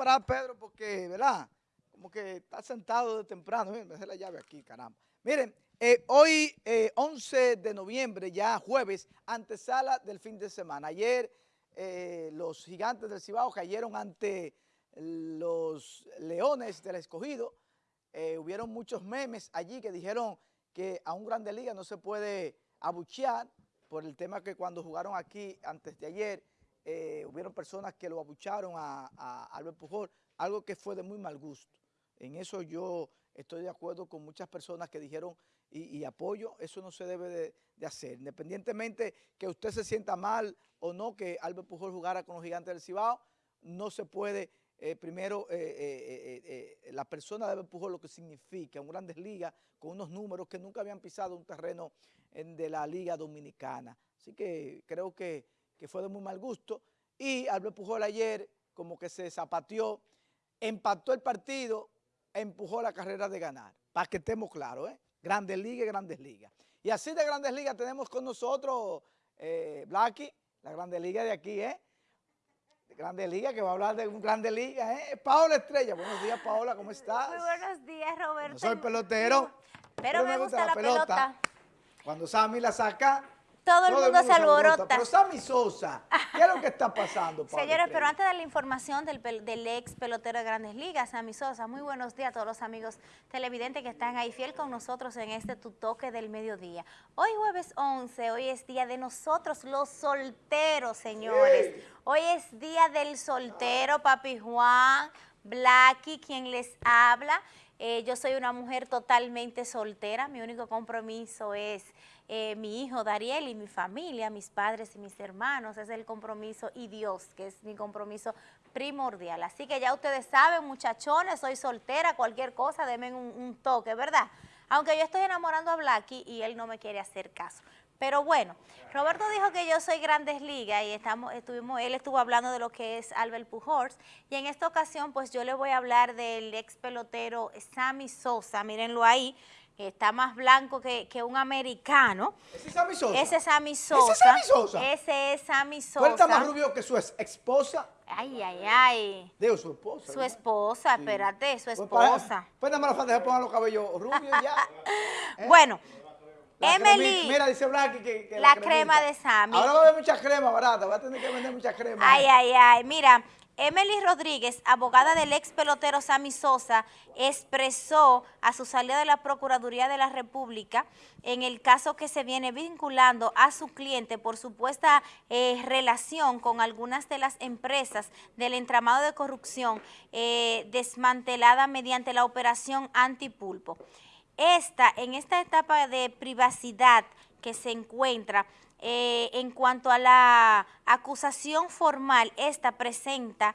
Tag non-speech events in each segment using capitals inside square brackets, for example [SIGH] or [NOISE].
a Pedro porque, ¿verdad? Como que está sentado de temprano. Miren, me dejé la llave aquí, caramba. Miren, eh, hoy, 11 eh, de noviembre, ya jueves, antesala del fin de semana. Ayer eh, los gigantes del Cibao cayeron ante los leones del escogido. hubieron muchos memes allí que dijeron que a un grande liga no se puede abuchear por el tema que cuando jugaron aquí antes de ayer, eh, hubieron personas que lo abucharon a, Albert Pujol, algo que fue de muy mal gusto. En eso yo estoy de acuerdo con muchas personas que dijeron y, apoyo, eso no se debe de, hacer. Independientemente que usted se sienta mal o no que Albert Pujol jugara con los gigantes del Cibao, no se puede, eh, primero, eh, la persona de Albert Pujol lo que significa, en grandes ligas, con unos números que nunca habían pisado un terreno de la Liga Dominicana. Así que creo que que fue de muy mal gusto, y Albert Pujol ayer como que se zapateó, empató el partido, empujó la carrera de ganar, para que estemos claros, ¿eh? Grandes Ligas Grandes Ligas. Y así de Grandes Ligas tenemos con nosotros, eh, Blacky, la Grandes Ligas de aquí, ¿eh? De Grandes Ligas, que va a hablar de un Grandes Ligas, ¿eh? Paola Estrella, buenos días Paola, ¿cómo estás? Muy buenos días Roberto. soy pelotero. Pero, me, gusta, la, pelota. Cuando Sammy la saca, todo el mundo, se alborota. Pero Sammy Sosa, ¿qué es lo que está pasando? [LAUGHS] Señores, pero antes de la información del, ex pelotero de Grandes Ligas, Sammy Sosa, muy buenos días a todos los amigos televidentes que están ahí fiel con nosotros en este Tu Toque del Mediodía. Hoy jueves 11, hoy es día de nosotros los solteros, señores. Hoy es día del soltero, Papi Juan, Blacky, quien les habla. Eh, yo soy una mujer totalmente soltera, mi único compromiso es eh, mi hijo Dariel y mi familia, mis padres y mis hermanos, es el compromiso y Dios, que es mi compromiso primordial. Así que ya ustedes saben, muchachones, soy soltera, cualquier cosa, denme un, toque, ¿verdad? Aunque yo estoy enamorando a Blacky y él no me quiere hacer caso. Pero bueno, Roberto dijo que yo soy Grandes Ligas y estamos, estuvimos, él estuvo hablando de lo que es Albert Pujols y en esta ocasión pues yo le voy a hablar del ex pelotero Sammy Sosa, mírenlo ahí, está más blanco que, un americano. ¿Ese es Sammy Sosa? Ese es Sammy Sosa. ¿Ese es Sammy Sosa? Ese es Sammy Sosa. está más rubio que su esposa? Ay, ay, ay. Digo, su esposa. Su esposa, espérate, su pues esposa. Pues, nada más la falta de poner los cabellos rubios ya. [LAUGHS] ¿Eh? Bueno, Emily. Mira, dice Blacky que, que, la, crema de Sammy. Ahora va a haber mucha crema barata, va a tener que vender mucha crema. Ay, ay, ay. Mira, Emily Rodríguez, abogada del ex pelotero Sammy Sosa, expresó a su salida de la Procuraduría de la República en el caso que se viene vinculando a su cliente por supuesta eh, relación con algunas de las empresas del entramado de corrupción eh, desmantelada mediante la operación antipulpo. Esta, en esta etapa de privacidad que se encuentra, eh, en cuanto a la acusación formal, esta presenta,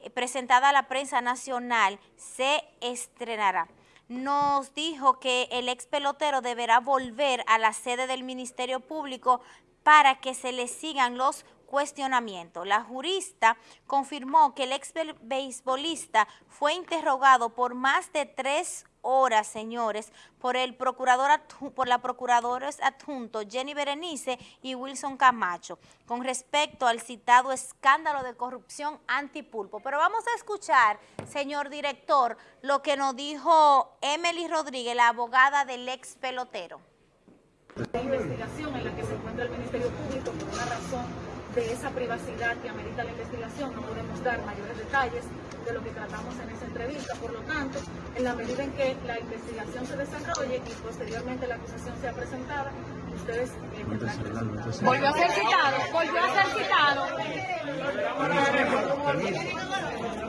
eh, presentada a la prensa nacional, se estrenará. Nos dijo que el ex pelotero deberá volver a la sede del Ministerio Público para que se le sigan los cuestionamientos. La jurista confirmó que el ex beisbolista fue interrogado por más de tres horas, señores, por el procurador por la procuradores adjunto Jenny Berenice y Wilson Camacho, con respecto al citado escándalo de corrupción antipulpo. Pero vamos a escuchar, señor director, lo que nos dijo Emily Rodríguez, la abogada del ex pelotero. La investigación en la que se encuentra el Ministerio Público por una razón de esa privacidad que amerita la investigación, no podemos dar mayores detalles, de lo que tratamos en esa entrevista. Por lo tanto, en la medida en que la investigación se desarrolle y posteriormente la acusación sea presentada, ustedes Volvió a ser citado, volvió a ser citado.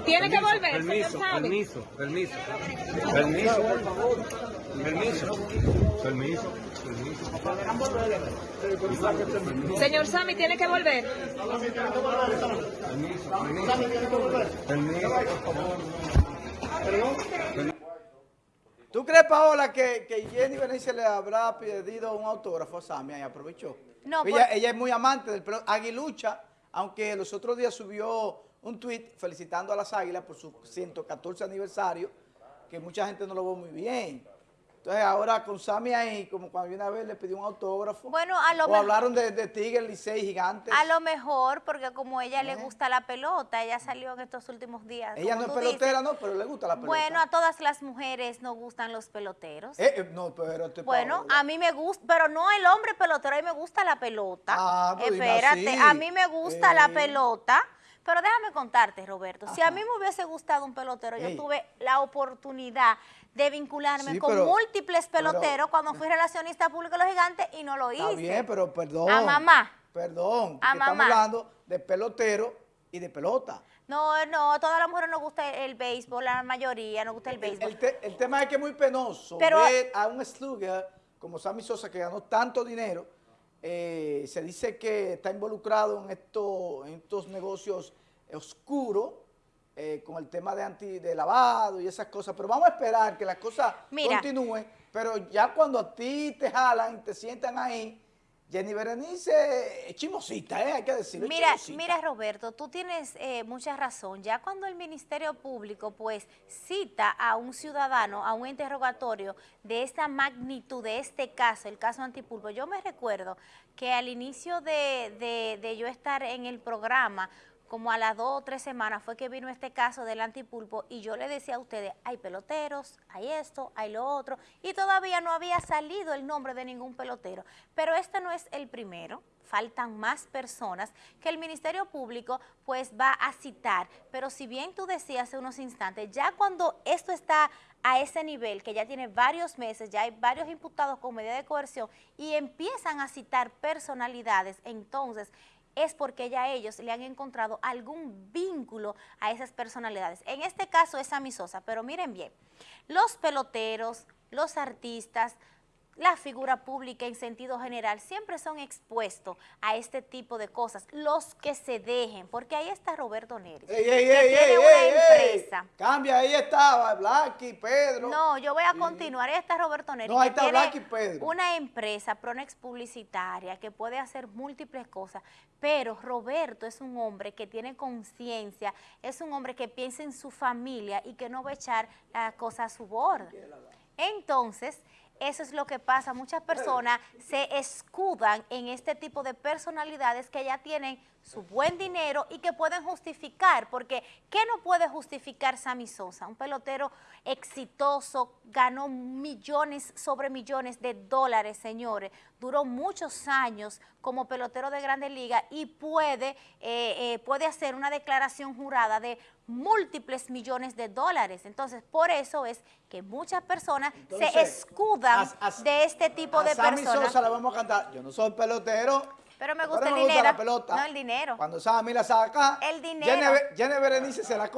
Tiene que volver. Permiso, permiso, permiso. Permiso. Permiso. Permiso. Permiso. Señor Sammy, tiene que volver. Permiso, permiso. Permiso. ¿Tú crees, Paola, que, que Jenny Benice le habrá pedido un autógrafo a Sammy y aprovechó? No, ella, ella es muy amante del pelo. Aguilucha, aunque los otros días subió un tweet felicitando a las Águilas por su 114 aniversario, que mucha gente no lo ve muy bien. Entonces ahora con Sammy ahí, como cuando una vez le pidió un autógrafo. Bueno, a lo O mejor- hablaron de, de Tigre, Licey, Gigantes. A lo mejor, porque como a ella le ¿Eh? gusta la pelota, ella salió en estos últimos días. Ella no es dices. pelotera, no, pero le gusta la pelota. Bueno, a todas las mujeres nos gustan los peloteros. Eh, eh, no, pero te Bueno, a mí me gusta, pero no el hombre pelotero, a mí me gusta la pelota. Ah, pues Espérate, a mí me gusta la Ey. pelota. Pero déjame contarte, Roberto, si a mí me hubiese gustado un pelotero, yo tuve la oportunidad de vincularme Sí, con pero- múltiples pero- peloteros cuando fui relacionista público de los gigantes y no lo hice. Está bien, pero perdón. A mamá. Perdón, A porque estamos mamá. hablando de pelotero y de pelota. No, no, a todas las mujeres nos gusta el, el béisbol, la mayoría nos gusta el El, béisbol. el te- el tema es que es muy penoso Pero- ver a un slugger como Sammy Sosa que ganó tanto dinero. Eh, se dice que está involucrado en, esto, en estos negocios oscuros eh, con el tema de anti de lavado y esas cosas. Pero vamos a esperar que las cosas Mira. continúen. Pero ya cuando a ti te jalan y te sientan ahí, Jenny Berenice es chimosita, ¿eh? hay que decirlo. Mira, chimosita. mira Roberto, tú tienes eh, mucha razón. Ya cuando el Ministerio Público pues cita a un ciudadano a un interrogatorio de esta magnitud, de este caso, el caso Antipulpo, yo me recuerdo que al inicio de, de- de yo estar en el programa, como a las dos o tres semanas fue que vino este caso del antipulpo y yo le decía a ustedes, hay peloteros, hay esto, hay lo otro, y todavía no había salido el nombre de ningún pelotero. Pero este no es el primero, faltan más personas que el Ministerio Público pues va a citar. Pero si bien tú decías hace unos instantes, ya cuando esto está a ese nivel, que ya tiene varios meses, ya hay varios imputados con medida de coerción y empiezan a citar personalidades, entonces es porque ya ellos le han encontrado algún vínculo a esas personalidades. En este caso es Sammy Sosa, pero miren bien, los peloteros, los artistas, la figura pública en sentido general siempre son expuestos a este tipo de cosas, los que se dejen, porque ahí está Roberto Neri, Ey, ey, que ey, tiene ey, una empresa. Cambia, ahí estaba, Blacky, Pedro. No, yo voy a continuar. Ahí está Roberto Neri. No, ahí que está tiene Black y Pedro. Una empresa, Pronex Publicitaria, que puede hacer múltiples cosas, pero Roberto es un hombre que tiene conciencia, es un hombre que piensa en su familia y que no va a echar las cosas a su bordo. Entonces, eso es lo que pasa. Muchas personas se escudan en este tipo de personalidades que ya tienen su buen dinero y que pueden justificar, porque ¿qué no puede justificar Sammy Sosa? Un pelotero exitoso, ganó millones sobre millones de dólares, señores, duró muchos años como pelotero de Grandes Ligas y puede, eh, eh, puede hacer una declaración jurada de múltiples millones de dólares. Entonces, por eso es que muchas personas se escudan a- a- de este tipo a de Sammy personas. Sosa le vamos a cantar. Yo no soy pelotero. Pero me pero gusta el me gusta dinero. la pelota. No, el dinero. Cuando Sammy la saca. El dinero. Jenny, Jenny Berenice se la